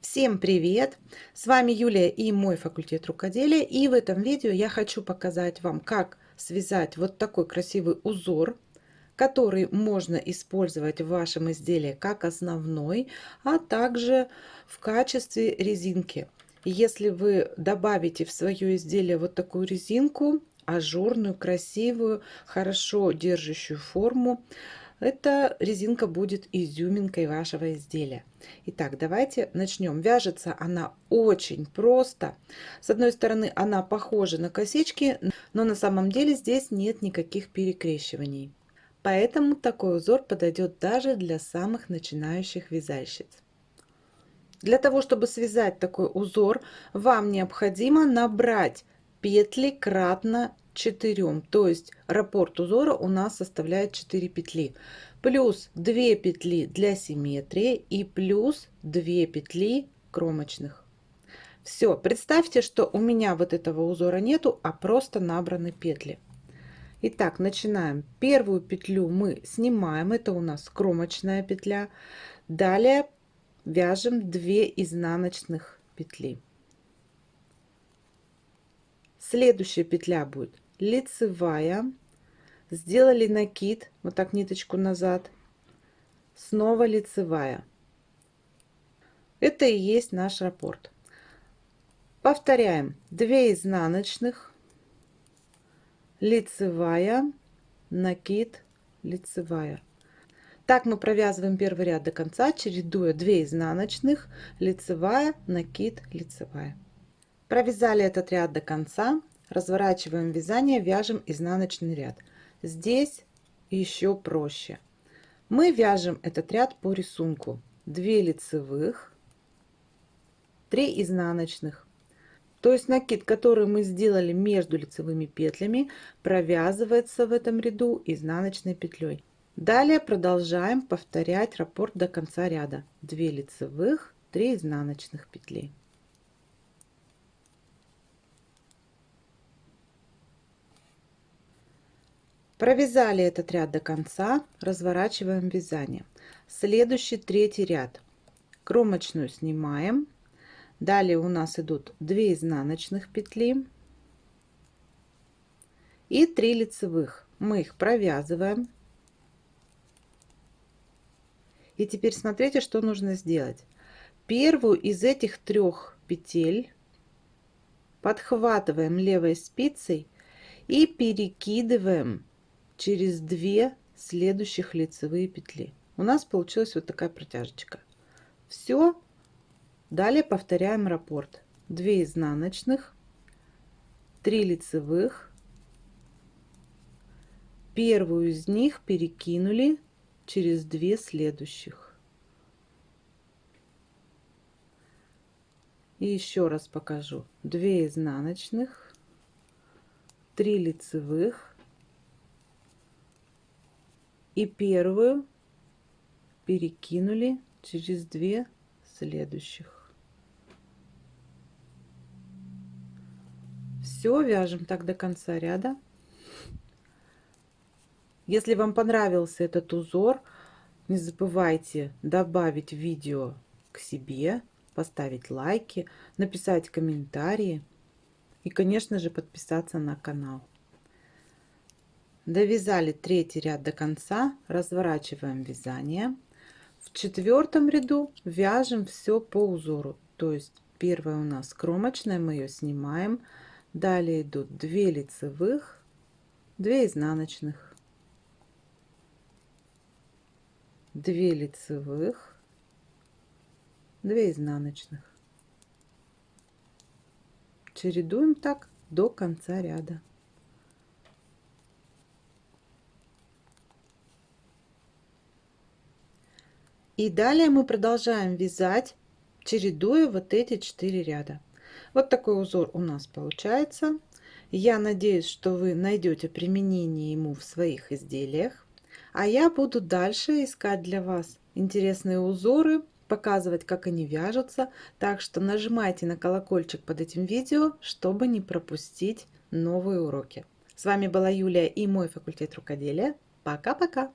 Всем привет! С вами Юлия и мой факультет рукоделия. И в этом видео я хочу показать вам, как связать вот такой красивый узор, который можно использовать в вашем изделии как основной, а также в качестве резинки. Если вы добавите в свое изделие вот такую резинку, ажурную, красивую, хорошо держащую форму, эта резинка будет изюминкой вашего изделия. Итак, давайте начнем. Вяжется она очень просто. С одной стороны, она похожа на косички, но на самом деле здесь нет никаких перекрещиваний. Поэтому такой узор подойдет даже для самых начинающих вязальщиц. Для того, чтобы связать такой узор, вам необходимо набрать петли кратно 4 то есть раппорт узора у нас составляет 4 петли плюс 2 петли для симметрии и плюс 2 петли кромочных все представьте что у меня вот этого узора нету а просто набраны петли Итак, начинаем. Первую петлю мы снимаем, это у нас кромочная петля. Далее вяжем 2 изнаночных петли. Следующая петля будет лицевая. Сделали накид вот так ниточку назад. Снова лицевая. Это и есть наш раппорт повторяем. 2 изнаночных. Лицевая. Накид. Лицевая. Так мы провязываем первый ряд до конца чередуя 2 изнаночных. Лицевая накид лицевая. Провязали этот ряд до конца разворачиваем вязание, вяжем изнаночный ряд. Здесь еще проще. Мы вяжем этот ряд по рисунку. 2 лицевых, 3 изнаночных. То есть накид, который мы сделали между лицевыми петлями, провязывается в этом ряду изнаночной петлей. Далее продолжаем повторять раппорт до конца ряда. 2 лицевых, 3 изнаночных петли. Провязали этот ряд до конца, разворачиваем вязание. Следующий третий ряд. Кромочную снимаем. Далее у нас идут 2 изнаночных петли и 3 лицевых. Мы их провязываем. И теперь смотрите, что нужно сделать. Первую из этих трех петель подхватываем левой спицей и перекидываем через 2 следующих лицевые петли. У нас получилась вот такая протяжечка. Все. Далее повторяем раппорт. 2 изнаночных, 3 лицевых. Первую из них перекинули через 2 следующих. И еще раз покажу. 2 изнаночных, 3 лицевых, и первую перекинули через две следующих. Все, вяжем так до конца ряда. Если вам понравился этот узор, не забывайте добавить видео к себе, поставить лайки, написать комментарии и, конечно же, подписаться на канал. Довязали третий ряд до конца, разворачиваем вязание. В четвертом ряду вяжем все по узору. То есть первая у нас кромочная, мы ее снимаем. Далее идут 2 лицевых, 2 изнаночных, 2 лицевых, 2 изнаночных. Чередуем так до конца ряда. И далее мы продолжаем вязать, чередуя вот эти четыре ряда. Вот такой узор у нас получается. Я надеюсь, что вы найдете применение ему в своих изделиях. А я буду дальше искать для вас интересные узоры, показывать, как они вяжутся. Так что нажимайте на колокольчик под этим видео, чтобы не пропустить новые уроки. С вами была Юлия и мой факультет рукоделия. Пока-пока!